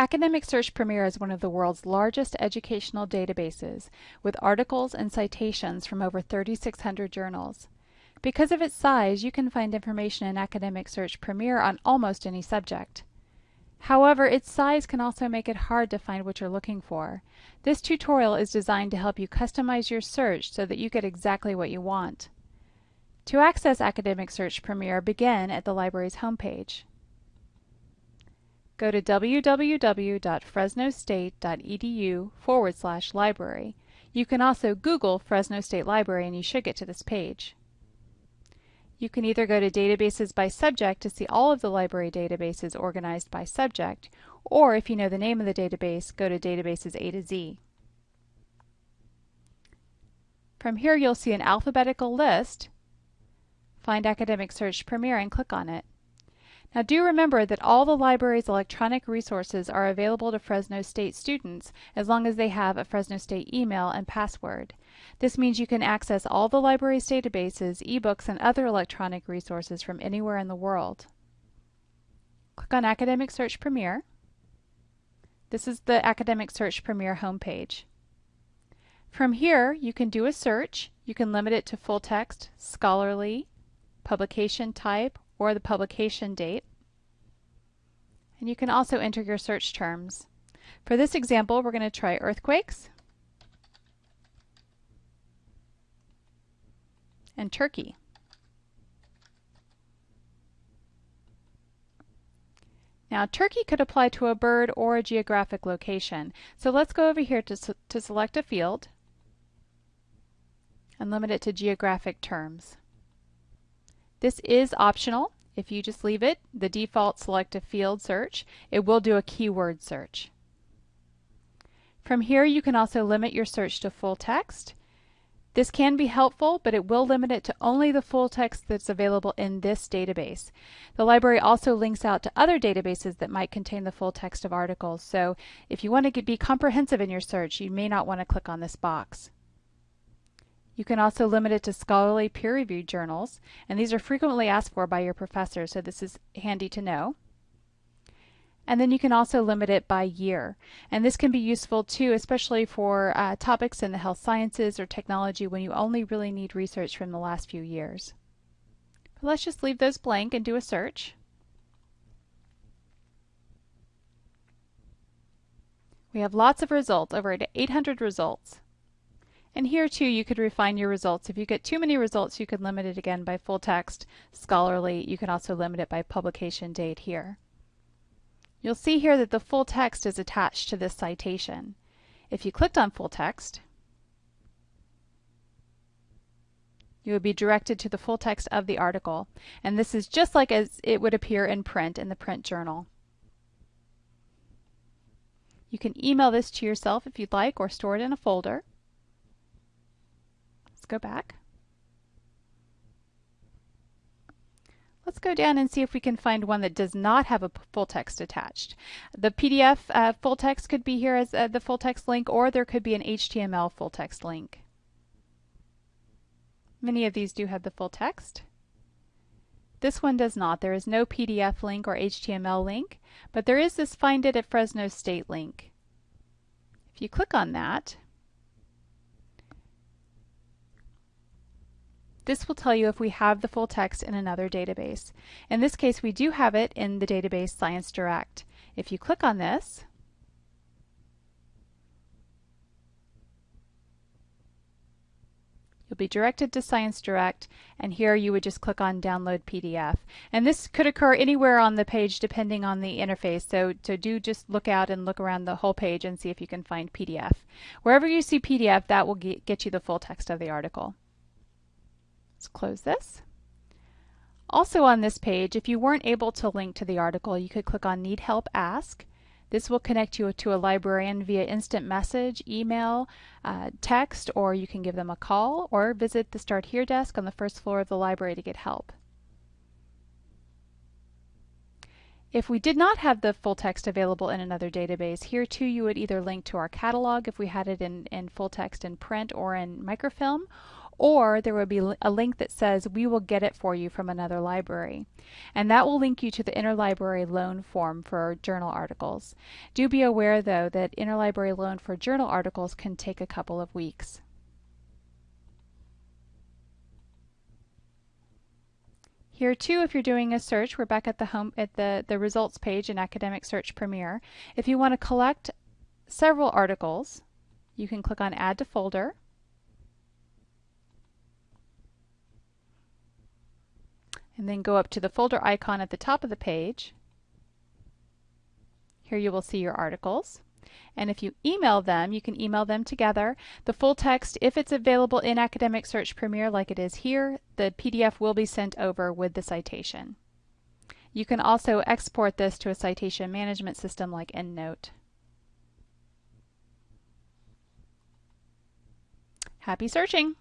Academic Search Premier is one of the world's largest educational databases, with articles and citations from over 3,600 journals. Because of its size, you can find information in Academic Search Premier on almost any subject. However, its size can also make it hard to find what you're looking for. This tutorial is designed to help you customize your search so that you get exactly what you want. To access Academic Search Premier, begin at the library's homepage. Go to www.fresnostate.edu forward slash library. You can also Google Fresno State Library and you should get to this page. You can either go to Databases by Subject to see all of the library databases organized by subject, or if you know the name of the database, go to Databases A to Z. From here you'll see an alphabetical list. Find Academic Search Premier and click on it. Now do remember that all the library's electronic resources are available to Fresno State students as long as they have a Fresno State email and password. This means you can access all the library's databases, ebooks, and other electronic resources from anywhere in the world. Click on Academic Search Premier. This is the Academic Search Premier homepage. From here, you can do a search. You can limit it to full text, scholarly, publication type, or the publication date. And you can also enter your search terms. For this example, we're going to try earthquakes and Turkey. Now, Turkey could apply to a bird or a geographic location. So let's go over here to, to select a field and limit it to geographic terms. This is optional. If you just leave it, the default select a field search, it will do a keyword search. From here you can also limit your search to full text. This can be helpful, but it will limit it to only the full text that's available in this database. The library also links out to other databases that might contain the full text of articles, so if you want to be comprehensive in your search, you may not want to click on this box. You can also limit it to scholarly peer-reviewed journals, and these are frequently asked for by your professor, so this is handy to know. And then you can also limit it by year. And this can be useful too, especially for uh, topics in the health sciences or technology when you only really need research from the last few years. But let's just leave those blank and do a search. We have lots of results, over 800 results. And here too you could refine your results. If you get too many results you could limit it again by full text, scholarly. You can also limit it by publication date here. You'll see here that the full text is attached to this citation. If you clicked on full text, you would be directed to the full text of the article. And this is just like as it would appear in print in the print journal. You can email this to yourself if you'd like or store it in a folder go back. Let's go down and see if we can find one that does not have a full text attached. The PDF uh, full text could be here as uh, the full text link, or there could be an HTML full text link. Many of these do have the full text. This one does not. There is no PDF link or HTML link, but there is this Find It at Fresno State link. If you click on that, This will tell you if we have the full text in another database. In this case, we do have it in the database Science Direct. If you click on this, You'll be directed to Science Direct, and here you would just click on Download PDF. And this could occur anywhere on the page depending on the interface, so, so do just look out and look around the whole page and see if you can find PDF. Wherever you see PDF, that will get you the full text of the article. Let's close this. Also on this page, if you weren't able to link to the article, you could click on Need Help Ask. This will connect you to a librarian via instant message, email, uh, text, or you can give them a call or visit the Start Here desk on the first floor of the library to get help. If we did not have the full text available in another database, here too you would either link to our catalog if we had it in, in full text in print or in microfilm, or there will be a link that says we will get it for you from another library. And that will link you to the interlibrary loan form for journal articles. Do be aware though that interlibrary loan for journal articles can take a couple of weeks. Here too, if you're doing a search, we're back at the home at the, the results page in Academic Search Premier. If you want to collect several articles, you can click on Add to Folder. And then go up to the folder icon at the top of the page. Here you will see your articles. And if you email them, you can email them together. The full text, if it's available in Academic Search Premier like it is here, the PDF will be sent over with the citation. You can also export this to a citation management system like EndNote. Happy searching!